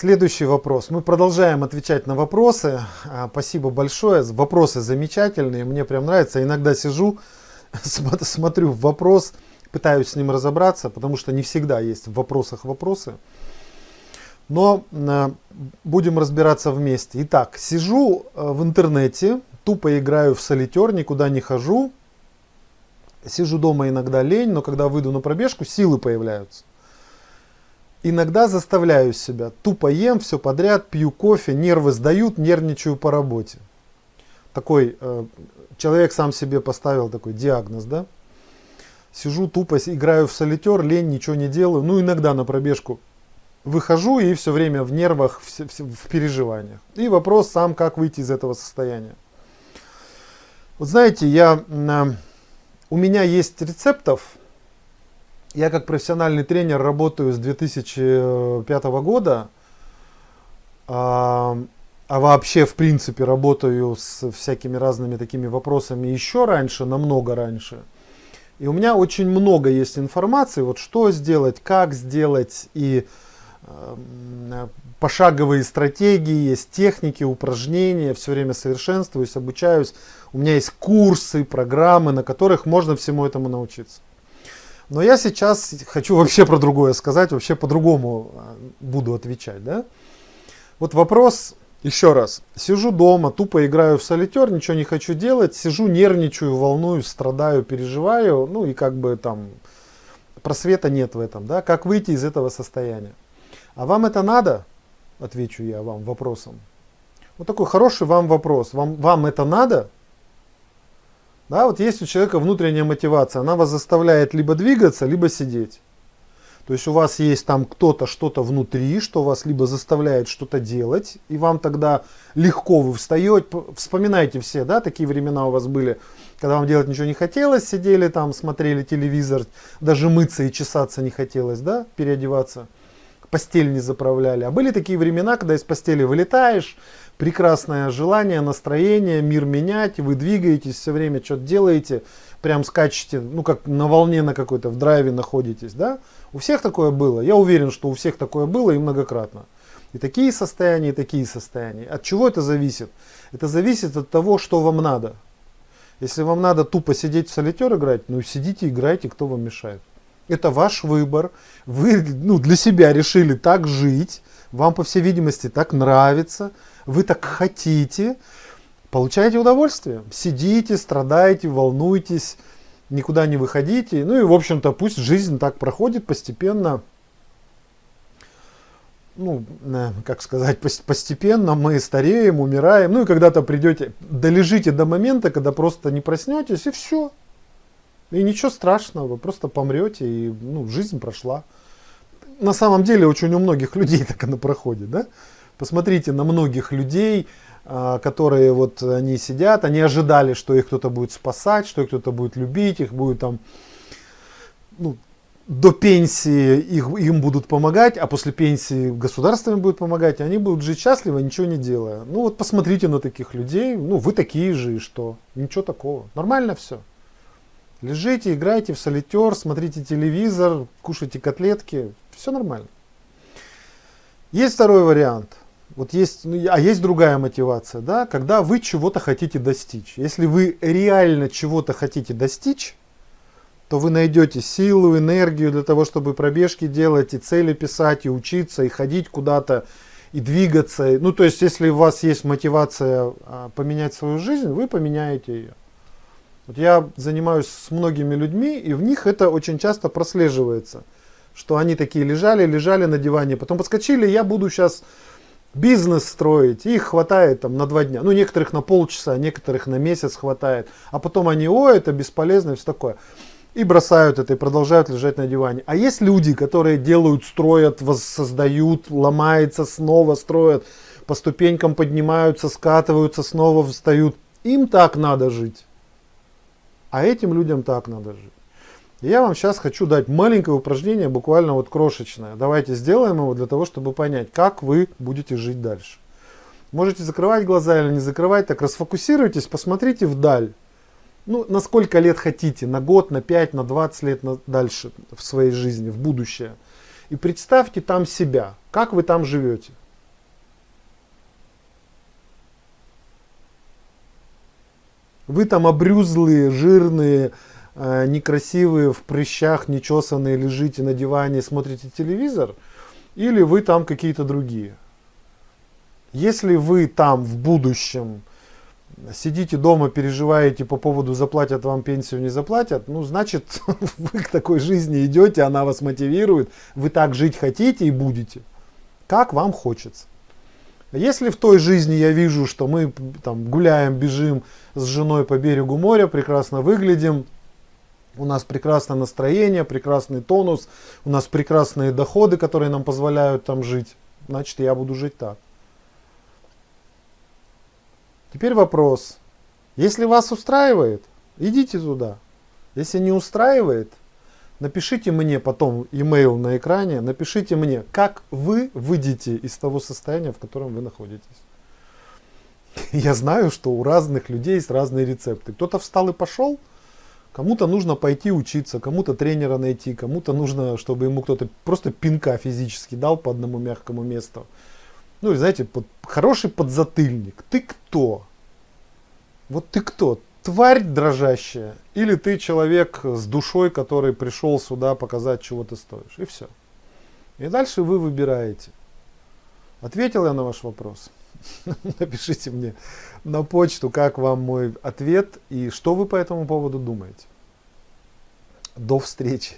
Следующий вопрос. Мы продолжаем отвечать на вопросы. А, спасибо большое. Вопросы замечательные. Мне прям нравится. Иногда сижу, смотрю вопрос, пытаюсь с ним разобраться, потому что не всегда есть в вопросах вопросы. Но а, будем разбираться вместе. Итак, сижу а, в интернете, тупо играю в солитер, никуда не хожу. Сижу дома иногда лень, но когда выйду на пробежку, силы появляются. Иногда заставляю себя, тупо ем все подряд, пью кофе, нервы сдают, нервничаю по работе. Такой э, человек сам себе поставил такой диагноз, да? Сижу тупо, играю в солитер, лень, ничего не делаю. Ну, иногда на пробежку выхожу и все время в нервах, в, в, в переживаниях. И вопрос сам, как выйти из этого состояния. Вот знаете, я, э, у меня есть рецептов, я как профессиональный тренер работаю с 2005 года, а, а вообще в принципе работаю с всякими разными такими вопросами еще раньше, намного раньше. И у меня очень много есть информации, вот что сделать, как сделать, и э, пошаговые стратегии, есть техники, упражнения, все время совершенствуюсь, обучаюсь. У меня есть курсы, программы, на которых можно всему этому научиться. Но я сейчас хочу вообще про другое сказать, вообще по-другому а, буду отвечать. Да? Вот вопрос, еще раз, сижу дома, тупо играю в солитер, ничего не хочу делать, сижу, нервничаю, волнуюсь, страдаю, переживаю, ну и как бы там просвета нет в этом, да, как выйти из этого состояния. А вам это надо? Отвечу я вам вопросом. Вот такой хороший вам вопрос. Вам, вам это надо? Да, вот есть у человека внутренняя мотивация, она вас заставляет либо двигаться, либо сидеть. То есть у вас есть там кто-то, что-то внутри, что вас либо заставляет что-то делать, и вам тогда легко вы встаете. Вспоминайте все, да, такие времена у вас были, когда вам делать ничего не хотелось, сидели там, смотрели телевизор, даже мыться и чесаться не хотелось, да, переодеваться, постель не заправляли. А были такие времена, когда из постели вылетаешь, прекрасное желание, настроение, мир менять, вы двигаетесь, все время что-то делаете, прям скачете, ну как на волне на какой-то, в драйве находитесь, да? У всех такое было, я уверен, что у всех такое было и многократно. И такие состояния, и такие состояния. От чего это зависит? Это зависит от того, что вам надо. Если вам надо тупо сидеть в солитер играть, ну сидите, играйте, кто вам мешает. Это ваш выбор. Вы ну, для себя решили так жить. Вам, по всей видимости, так нравится вы так хотите, получаете удовольствие. Сидите, страдаете, волнуйтесь, никуда не выходите. Ну и, в общем-то, пусть жизнь так проходит постепенно. Ну, э, как сказать, постепенно мы стареем, умираем. Ну и когда-то придете, долежите до момента, когда просто не проснетесь, и все. И ничего страшного, вы просто помрете, и ну, жизнь прошла. На самом деле, очень у многих людей так она проходит, да? Посмотрите на многих людей, а, которые вот они сидят, они ожидали, что их кто-то будет спасать, что их кто-то будет любить, их будет там, ну, до пенсии их, им будут помогать, а после пенсии государство им будет помогать, и они будут жить счастливо, ничего не делая. Ну вот посмотрите на таких людей, ну вы такие же, и что? Ничего такого. Нормально все. Лежите, играйте в солитер, смотрите телевизор, кушайте котлетки, все нормально. Есть второй вариант – вот есть, ну, а есть другая мотивация, да, когда вы чего-то хотите достичь. Если вы реально чего-то хотите достичь, то вы найдете силу, энергию для того, чтобы пробежки делать, и цели писать, и учиться, и ходить куда-то, и двигаться. Ну, то есть, если у вас есть мотивация а, поменять свою жизнь, вы поменяете ее. Вот я занимаюсь с многими людьми, и в них это очень часто прослеживается, что они такие лежали, лежали на диване, потом подскочили, я буду сейчас бизнес строить, их хватает там на два дня. Ну, некоторых на полчаса, некоторых на месяц хватает. А потом они, о, это бесполезно и все такое. И бросают это, и продолжают лежать на диване. А есть люди, которые делают, строят, воссоздают, ломается, снова строят, по ступенькам поднимаются, скатываются, снова встают. Им так надо жить. А этим людям так надо жить. Я вам сейчас хочу дать маленькое упражнение, буквально вот крошечное. Давайте сделаем его для того, чтобы понять, как вы будете жить дальше. Можете закрывать глаза или не закрывать, так расфокусируйтесь, посмотрите вдаль. Ну, на сколько лет хотите, на год, на 5, на 20 лет на дальше в своей жизни, в будущее. И представьте там себя, как вы там живете. Вы там обрюзлые, жирные, э, некрасивые, в прыщах, нечесанные, лежите на диване, смотрите телевизор, или вы там какие-то другие. Если вы там в будущем сидите дома, переживаете по поводу заплатят вам пенсию, не заплатят, ну, значит, вы к такой жизни идете, она вас мотивирует, вы так жить хотите и будете, как вам хочется. Если в той жизни я вижу, что мы там гуляем, бежим с женой по берегу моря, прекрасно выглядим, у нас прекрасное настроение, прекрасный тонус, у нас прекрасные доходы, которые нам позволяют там жить, значит я буду жить так. Теперь вопрос. Если вас устраивает, идите туда. Если не устраивает, напишите мне потом email на экране, напишите мне, как вы выйдете из того состояния, в котором вы находитесь. Я знаю, что у разных людей есть разные рецепты. Кто-то встал и пошел, кому-то нужно пойти учиться, кому-то тренера найти, кому-то нужно, чтобы ему кто-то просто пинка физически дал по одному мягкому месту ну, знаете, под, хороший подзатыльник. Ты кто? Вот ты кто? Тварь дрожащая? Или ты человек с душой, который пришел сюда показать, чего ты стоишь? И все. И дальше вы выбираете. Ответил я на ваш вопрос? Напишите мне на почту, как вам мой ответ и что вы по этому поводу думаете. До встречи.